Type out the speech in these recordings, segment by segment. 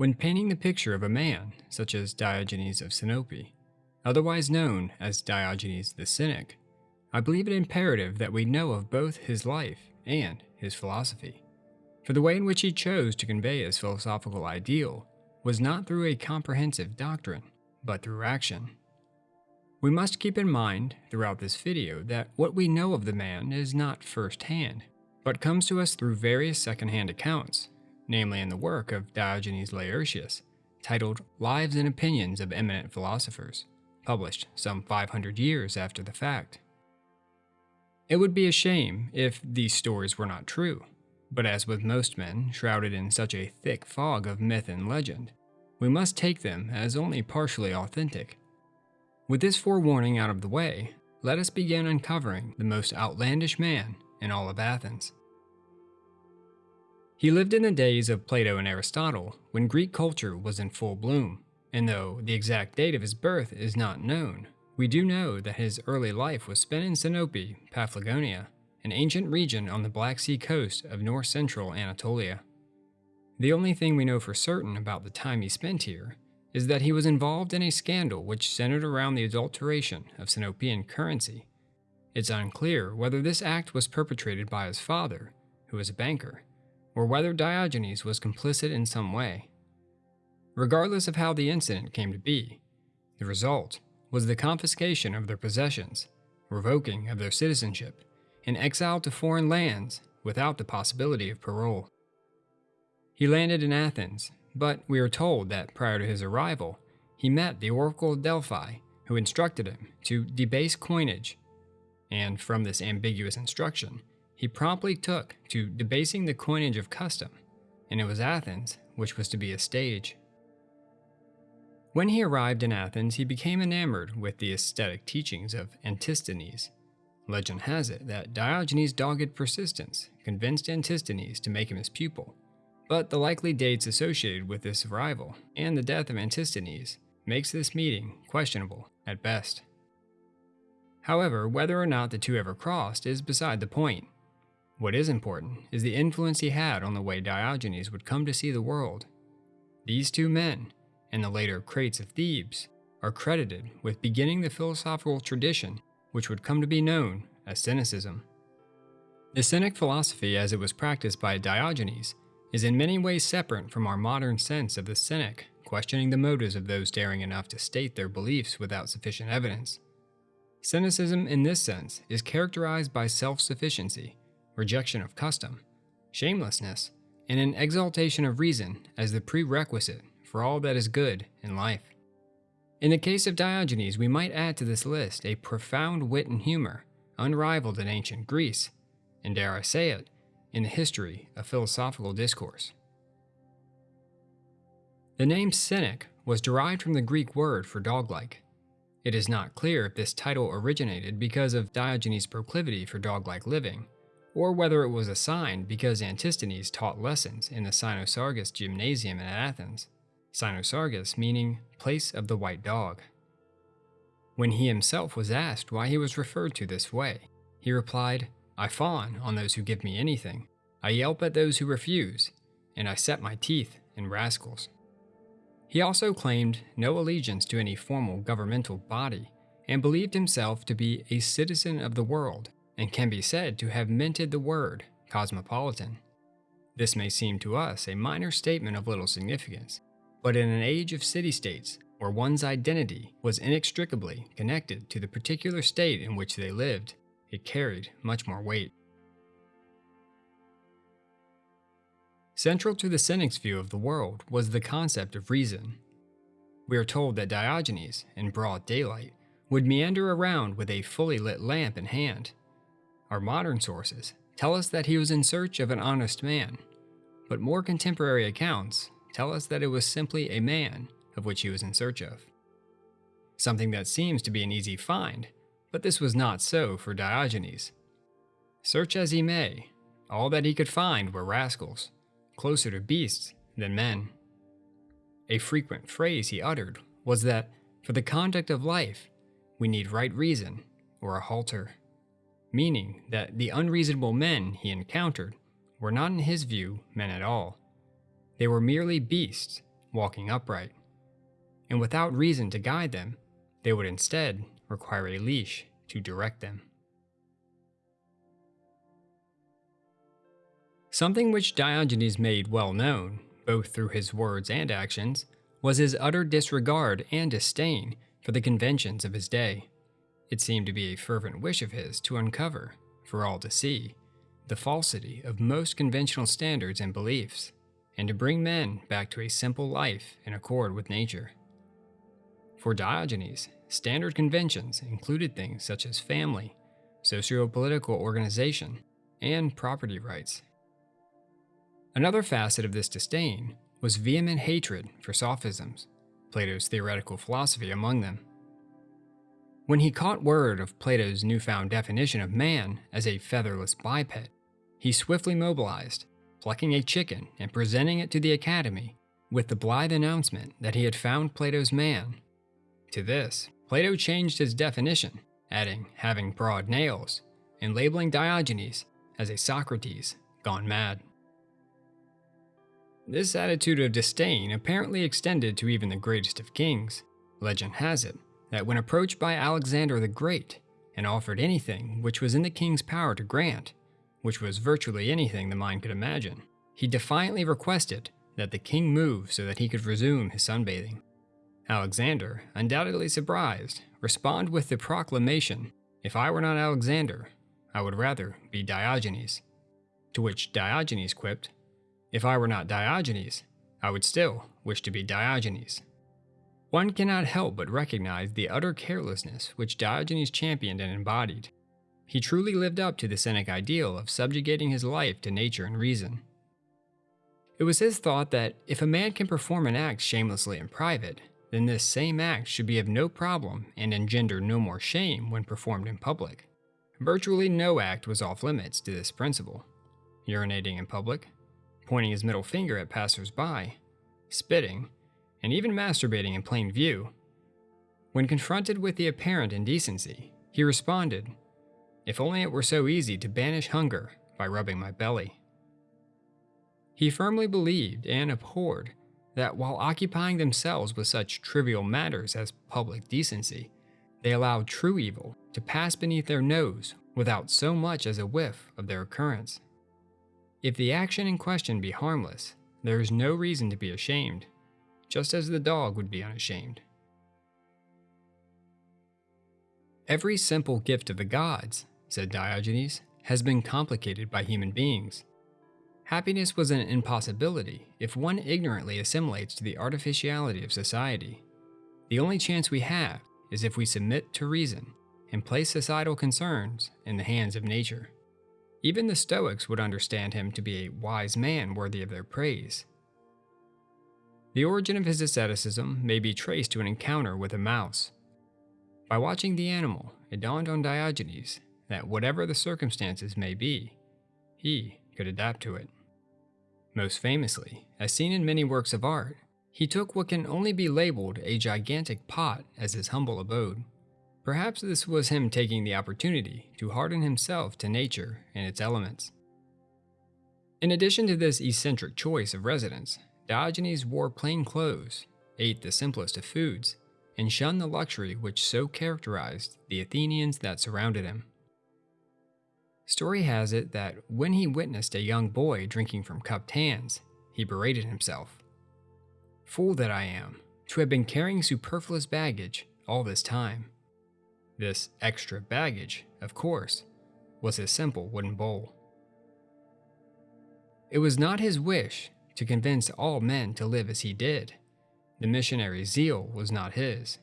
When painting the picture of a man, such as Diogenes of Sinope, otherwise known as Diogenes the Cynic, I believe it imperative that we know of both his life and his philosophy. For the way in which he chose to convey his philosophical ideal was not through a comprehensive doctrine, but through action. We must keep in mind throughout this video that what we know of the man is not first-hand, but comes to us through various second-hand accounts, namely in the work of Diogenes Laertius, titled Lives and Opinions of Eminent Philosophers, published some 500 years after the fact. It would be a shame if these stories were not true, but as with most men shrouded in such a thick fog of myth and legend, we must take them as only partially authentic with this forewarning out of the way, let us begin uncovering the most outlandish man in all of Athens. He lived in the days of Plato and Aristotle, when Greek culture was in full bloom, and though the exact date of his birth is not known, we do know that his early life was spent in Sinope, Paphlagonia, an ancient region on the Black Sea coast of north-central Anatolia. The only thing we know for certain about the time he spent here is that he was involved in a scandal which centered around the adulteration of Sinopean currency. It's unclear whether this act was perpetrated by his father, who was a banker, or whether Diogenes was complicit in some way. Regardless of how the incident came to be, the result was the confiscation of their possessions, revoking of their citizenship, and exile to foreign lands without the possibility of parole. He landed in Athens but we are told that prior to his arrival, he met the Oracle of Delphi, who instructed him to debase coinage. And from this ambiguous instruction, he promptly took to debasing the coinage of custom, and it was Athens which was to be a stage. When he arrived in Athens, he became enamored with the aesthetic teachings of Antisthenes. Legend has it that Diogenes' dogged persistence convinced Antisthenes to make him his pupil, but the likely dates associated with this arrival and the death of Antisthenes makes this meeting questionable at best. However, whether or not the two ever crossed is beside the point. What is important is the influence he had on the way Diogenes would come to see the world. These two men, and the later Crates of Thebes, are credited with beginning the philosophical tradition which would come to be known as Cynicism. The Cynic philosophy as it was practiced by Diogenes is in many ways separate from our modern sense of the cynic, questioning the motives of those daring enough to state their beliefs without sufficient evidence. Cynicism, in this sense, is characterized by self sufficiency, rejection of custom, shamelessness, and an exaltation of reason as the prerequisite for all that is good in life. In the case of Diogenes, we might add to this list a profound wit and humor, unrivaled in ancient Greece, and dare I say it, in the history of philosophical discourse. The name cynic was derived from the Greek word for dog-like. It is not clear if this title originated because of Diogenes' proclivity for dog-like living, or whether it was a sign because Antisthenes taught lessons in the Cynosarges Gymnasium in Athens, Cynosarges meaning place of the white dog. When he himself was asked why he was referred to this way, he replied, I fawn on those who give me anything. I yelp at those who refuse, and I set my teeth in rascals. He also claimed no allegiance to any formal governmental body, and believed himself to be a citizen of the world, and can be said to have minted the word cosmopolitan. This may seem to us a minor statement of little significance, but in an age of city-states, where one's identity was inextricably connected to the particular state in which they lived, it carried much more weight. Central to the Cynic's view of the world was the concept of reason. We are told that Diogenes, in broad daylight, would meander around with a fully lit lamp in hand. Our modern sources tell us that he was in search of an honest man, but more contemporary accounts tell us that it was simply a man of which he was in search of. Something that seems to be an easy find but this was not so for Diogenes. Search as he may, all that he could find were rascals, closer to beasts than men. A frequent phrase he uttered was that, for the conduct of life, we need right reason or a halter, meaning that the unreasonable men he encountered were not in his view men at all. They were merely beasts, walking upright. And without reason to guide them, they would instead require a leash to direct them. Something which Diogenes made well known, both through his words and actions, was his utter disregard and disdain for the conventions of his day. It seemed to be a fervent wish of his to uncover, for all to see, the falsity of most conventional standards and beliefs, and to bring men back to a simple life in accord with nature. For Diogenes, standard conventions included things such as family, socio-political organization, and property rights. Another facet of this disdain was vehement hatred for sophisms, Plato's theoretical philosophy among them. When he caught word of Plato's newfound definition of man as a featherless biped, he swiftly mobilized, plucking a chicken and presenting it to the Academy with the blithe announcement that he had found Plato's man. To this, Plato changed his definition, adding having broad nails, and labeling Diogenes as a Socrates gone mad. This attitude of disdain apparently extended to even the greatest of kings. Legend has it that when approached by Alexander the Great and offered anything which was in the king's power to grant, which was virtually anything the mind could imagine, he defiantly requested that the king move so that he could resume his sunbathing. Alexander, undoubtedly surprised, responded with the proclamation, If I were not Alexander, I would rather be Diogenes. To which Diogenes quipped, if I were not Diogenes, I would still wish to be Diogenes. One cannot help but recognize the utter carelessness which Diogenes championed and embodied. He truly lived up to the Cynic ideal of subjugating his life to nature and reason. It was his thought that if a man can perform an act shamelessly in private, then this same act should be of no problem and engender no more shame when performed in public. Virtually no act was off limits to this principle. Urinating in public, pointing his middle finger at passers-by, spitting, and even masturbating in plain view. When confronted with the apparent indecency, he responded, If only it were so easy to banish hunger by rubbing my belly. He firmly believed and abhorred that while occupying themselves with such trivial matters as public decency, they allowed true evil to pass beneath their nose without so much as a whiff of their occurrence. If the action in question be harmless, there is no reason to be ashamed, just as the dog would be unashamed. Every simple gift of the gods, said Diogenes, has been complicated by human beings. Happiness was an impossibility if one ignorantly assimilates to the artificiality of society. The only chance we have is if we submit to reason and place societal concerns in the hands of nature. Even the Stoics would understand him to be a wise man worthy of their praise. The origin of his asceticism may be traced to an encounter with a mouse. By watching the animal, it dawned on Diogenes that whatever the circumstances may be, he could adapt to it. Most famously, as seen in many works of art, he took what can only be labeled a gigantic pot as his humble abode. Perhaps this was him taking the opportunity to harden himself to nature and its elements. In addition to this eccentric choice of residence, Diogenes wore plain clothes, ate the simplest of foods, and shunned the luxury which so characterized the Athenians that surrounded him. Story has it that when he witnessed a young boy drinking from cupped hands, he berated himself. Fool that I am, to have been carrying superfluous baggage all this time. This extra baggage, of course, was his simple wooden bowl. It was not his wish to convince all men to live as he did. The missionary's zeal was not his.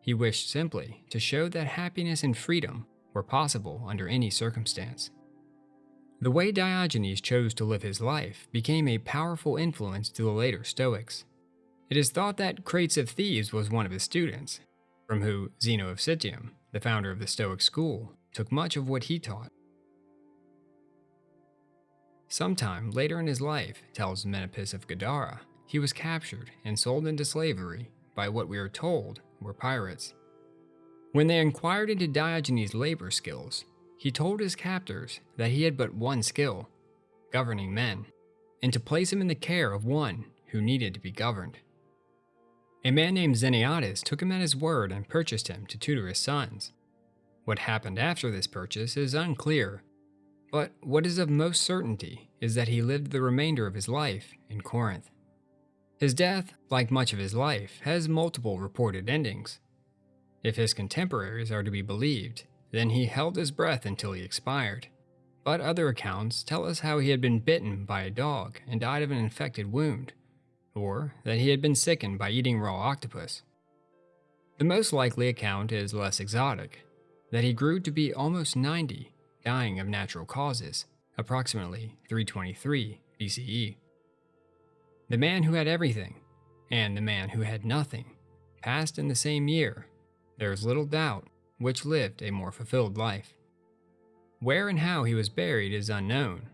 He wished simply to show that happiness and freedom were possible under any circumstance. The way Diogenes chose to live his life became a powerful influence to the later Stoics. It is thought that Crates of Thebes was one of his students, from who Zeno of Citium the founder of the Stoic school, took much of what he taught. Sometime later in his life, tells Menippus of Gadara, he was captured and sold into slavery by what we are told were pirates. When they inquired into Diogenes' labor skills, he told his captors that he had but one skill, governing men, and to place him in the care of one who needed to be governed. A man named Xeniades took him at his word and purchased him to tutor his sons. What happened after this purchase is unclear, but what is of most certainty is that he lived the remainder of his life in Corinth. His death, like much of his life, has multiple reported endings. If his contemporaries are to be believed, then he held his breath until he expired. But other accounts tell us how he had been bitten by a dog and died of an infected wound, or that he had been sickened by eating raw octopus. The most likely account is less exotic, that he grew to be almost 90, dying of natural causes, approximately 323 BCE. The man who had everything, and the man who had nothing, passed in the same year, there is little doubt, which lived a more fulfilled life. Where and how he was buried is unknown,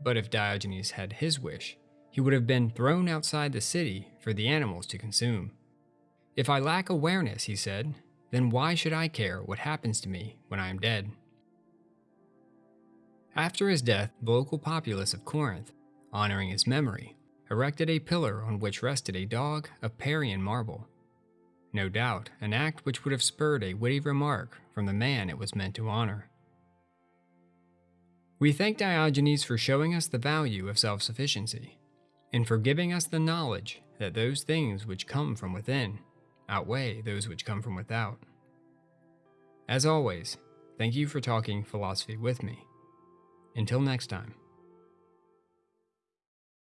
but if Diogenes had his wish, he would have been thrown outside the city for the animals to consume. If I lack awareness, he said, then why should I care what happens to me when I am dead? After his death, the local populace of Corinth, honoring his memory, erected a pillar on which rested a dog of Parian marble. No doubt, an act which would have spurred a witty remark from the man it was meant to honor. We thank Diogenes for showing us the value of self sufficiency, and for giving us the knowledge that those things which come from within outweigh those which come from without. As always, thank you for talking philosophy with me. Until next time.